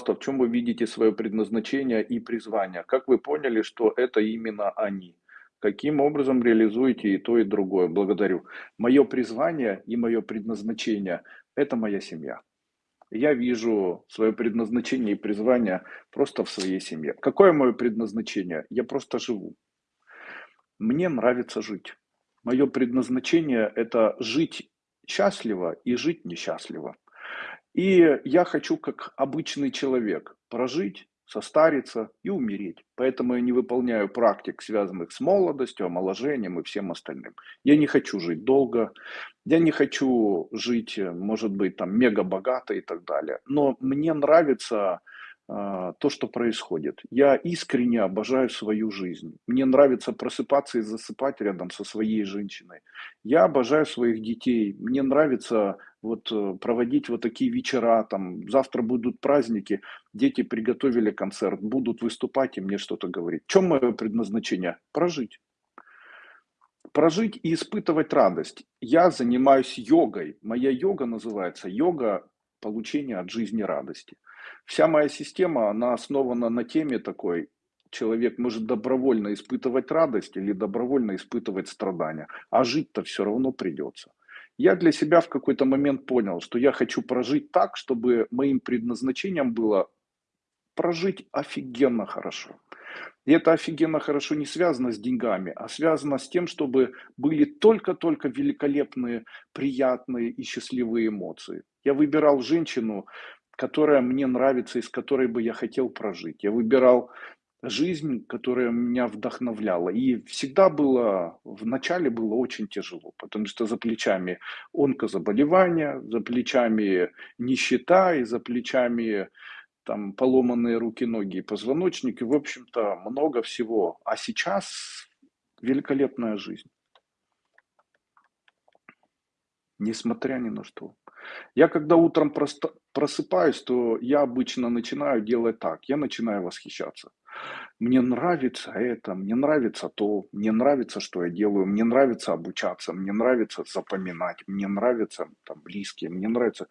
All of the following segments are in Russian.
пожалуйста, в чем вы видите свое предназначение и призвание? Как вы поняли, что это именно они? Каким образом реализуете и то, и другое? Благодарю. Мое призвание и мое предназначение– это моя семья. Я вижу свое предназначение и призвание просто в своей семье. Какое мое предназначение? Я просто живу. Мне нравится жить. Мое предназначение– это жить счастливо и жить несчастливо. И я хочу, как обычный человек, прожить, состариться и умереть. Поэтому я не выполняю практик, связанных с молодостью, омоложением и всем остальным. Я не хочу жить долго, я не хочу жить, может быть, там мега богато и так далее. Но мне нравится то, что происходит. Я искренне обожаю свою жизнь. Мне нравится просыпаться и засыпать рядом со своей женщиной. Я обожаю своих детей. Мне нравится вот э, проводить вот такие вечера. Там завтра будут праздники, дети приготовили концерт, будут выступать и мне что-то говорить. В чем мое предназначение? Прожить. Прожить и испытывать радость. Я занимаюсь йогой. Моя йога называется йога получения от жизни радости. Вся моя система, она основана на теме такой, человек может добровольно испытывать радость или добровольно испытывать страдания, а жить-то все равно придется. Я для себя в какой-то момент понял, что я хочу прожить так, чтобы моим предназначением было прожить офигенно хорошо. И это офигенно хорошо не связано с деньгами, а связано с тем, чтобы были только-только великолепные, приятные и счастливые эмоции. Я выбирал женщину, которая мне нравится и с которой бы я хотел прожить. Я выбирал жизнь, которая меня вдохновляла. И всегда было, в начале было очень тяжело, потому что за плечами онкозаболевания, за плечами нищета и за плечами там поломанные руки, ноги и позвоночники, в общем-то, много всего. А сейчас великолепная жизнь. Несмотря ни на что. Я когда утром просто просыпаюсь, то я обычно начинаю делать так. Я начинаю восхищаться. Мне нравится это, мне нравится то, мне нравится, что я делаю, мне нравится обучаться, мне нравится запоминать, мне нравятся там близкие, мне нравится.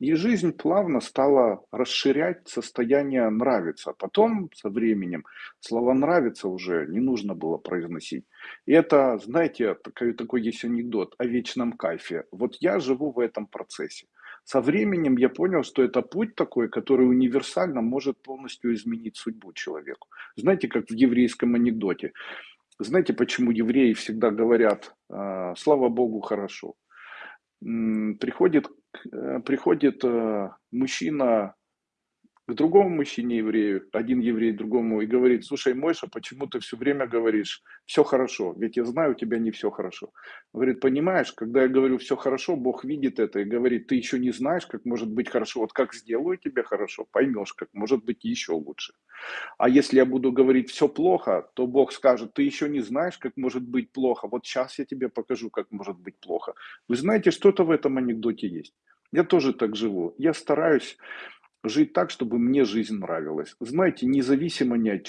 И жизнь плавно стала расширять состояние нравится. Потом со временем слово нравится уже не нужно было произносить. И это, знаете, такой, такой есть анекдот о вечном кайфе. Вот я живу в этом процессе. Со временем я понял, что это путь такой, который универсально может полностью изменить судьбу человеку. Знаете, как в еврейском анекдоте. Знаете, почему евреи всегда говорят, «А, слава Богу, хорошо? Приходит приходит э, мужчина к другому мужчине еврею, один еврей другому, и говорит, слушай, Мойша, почему ты все время говоришь, все хорошо, ведь я знаю, у тебя не все хорошо. Говорит, понимаешь, когда я говорю все хорошо, Бог видит это и говорит, ты еще не знаешь, как может быть хорошо, вот как сделаю тебе хорошо, поймешь, как может быть еще лучше. А если я буду говорить все плохо, то Бог скажет, ты еще не знаешь, как может быть плохо, вот сейчас я тебе покажу, как может быть плохо. Вы знаете, что-то в этом анекдоте есть. Я тоже так живу. Я стараюсь жить так, чтобы мне жизнь нравилась. Знаете, независимо ни от чего.